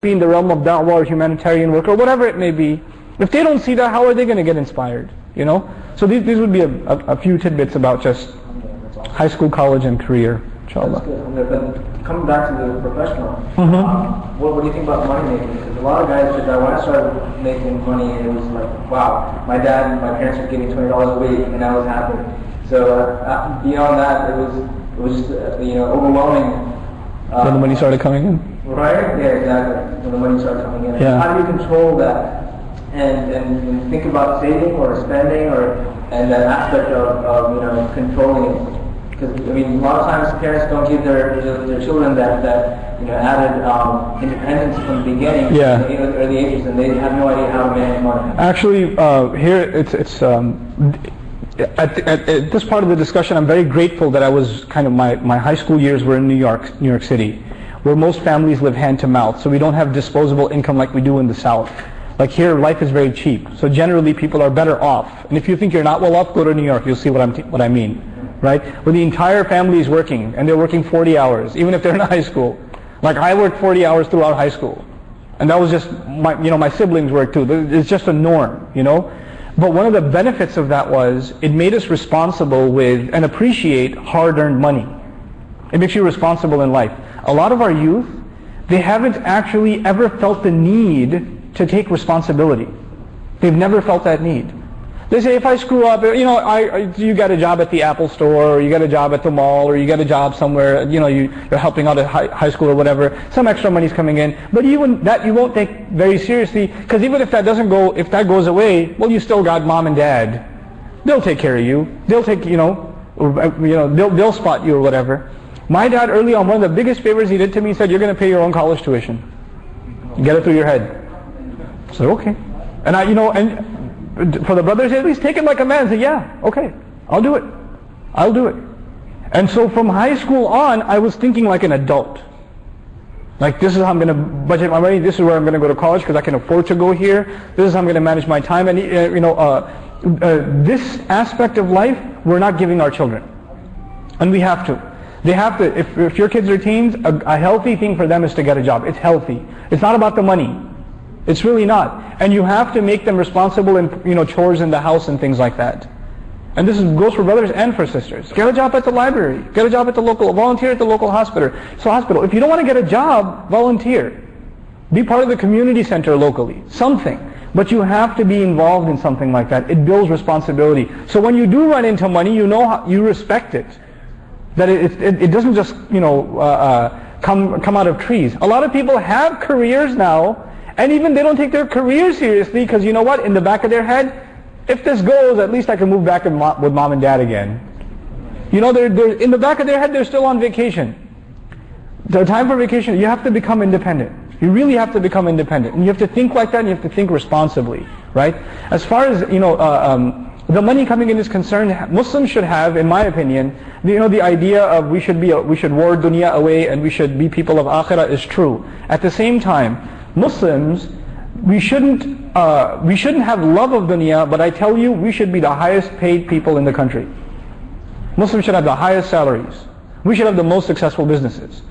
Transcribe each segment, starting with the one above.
be in the realm of da'wah or humanitarian work or whatever it may be, if they don't see that, how are they going to get inspired? You know? So these, these would be a, a, a few tidbits about just high school, college, and career, inshallah. But coming back to the professional, Mhm. um, what, what do you think about money making? Because a lot of guys said that when I started making money, it was like, wow, my dad and my parents were giving twenty dollars a week, and I was happy. So uh, beyond that, it was it was just, uh, you know overwhelming. Uh, When the money started coming in. Right? Yeah, exactly. When the money started coming in. Yeah. How do you control that? And, and, and think about saving or spending or and that aspect of, of you know controlling it. Because I mean, a lot of times parents don't give their their, children that, that you know added um, independence from the beginning, Yeah. in the early ages, and they have no idea how to manage money. Actually, uh, here it's it's um, at, at, at this part of the discussion. I'm very grateful that I was kind of my, my high school years were in New York, New York City, where most families live hand to mouth. So we don't have disposable income like we do in the South. Like here, life is very cheap. So generally, people are better off. And if you think you're not well off, go to New York. You'll see what I'm t- what I mean, right? Where the entire family is working and they're working 40 hours, even if they're in high school. Like I worked 40 hours throughout high school. And that was just my, you know, my siblings worked too. It's just a norm, you know. But one of the benefits of that was it made us responsible with and appreciate hard-earned money. It makes you responsible in life. A lot of our youth, they haven't actually ever felt the need to take responsibility. They've never felt that need. They say, if I screw up, you know, I, you got a job at the Apple store, or you got a job at the mall, or you got a job somewhere, you know, you, you're helping out at high, high school or whatever, some extra money's coming in, but even that you won't take very seriously, because even if that doesn't go, if that goes away, well, you still got mom and dad. They'll take care of you. They'll take, you know, you know, they'll, they'll spot you or whatever. My dad early on, one of the biggest favors he did to me, said, you're going to pay your own college tuition. Get it through your head. I said, okay. And I, you know, and for the brothers, at least take it like a man. Say, yeah, okay, I'll do it. I'll do it. And so from high school on, I was thinking like an adult. Like this is how I'm going to budget my money. This is where I'm going to go to college because I can afford to go here. This is how I'm going to manage my time. And uh, you know, uh, uh, this aspect of life, we're not giving our children, and we have to. They have to. If, if your kids are teens, a, a healthy thing for them is to get a job. It's healthy. It's not about the money. It's really not. And you have to make them responsible in you know chores in the house and things like that. And this is, goes for brothers and for sisters. Get a job at the library. Get a job at the local, volunteer at the local hospital. So hospital. If you don't want to get a job, volunteer. Be part of the community center locally. Something. But you have to be involved in something like that. It builds responsibility. So when you do run into money, you know how, you respect it. That it, it, it doesn't just, you know, uh, uh, come, come out of trees. A lot of people have careers now, and even they don't take their career seriously because you know what? In the back of their head, if this goes, at least I can move back with mom, and dad again. You know, they're, they're, in the back of their head, they're still on vacation. The time for vacation, you have to become independent. You really have to become independent. And you have to think like that and you have to think responsibly, right? As far as, you know, uh, um, the money coming in is concerned, Muslims should have, in my opinion, you know, the idea of we should be, we should war dunya away and we should be people of akhirah is true. At the same time, Muslims, we shouldn't, uh, we shouldn't have love of dunya, but I tell you, we should be the highest paid people in the country. Muslims should have the highest salaries. We should have the most successful businesses.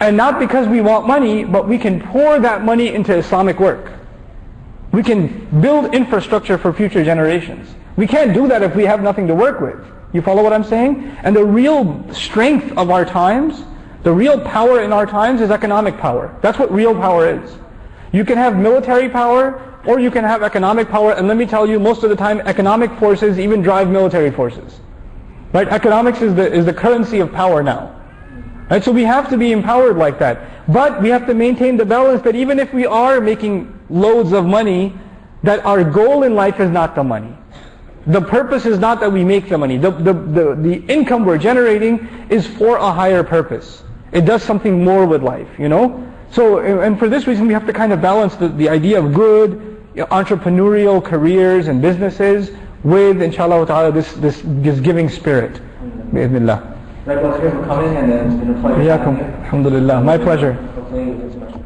And not because we want money, but we can pour that money into Islamic work. We can build infrastructure for future generations. We can't do that if we have nothing to work with. You follow what I'm saying? And the real strength of our times, the real power in our times is economic power. That's what real power is. You can have military power or you can have economic power and let me tell you most of the time economic forces even drive military forces. Right? Economics is the, is the currency of power now. Right? So we have to be empowered like that. But we have to maintain the balance that even if we are making loads of money, that our goal in life is not the money. The purpose is not that we make the money. The, the, the, the income we're generating is for a higher purpose. It does something more with life, you know? So, and for this reason we have to kind of balance the, the idea of good, entrepreneurial careers and businesses with, inshallah ta'ala, this, this, this giving spirit. Bismillah. Thank you for coming and then it's been a pleasure. Alhamdulillah. My pleasure. Hopefully it's much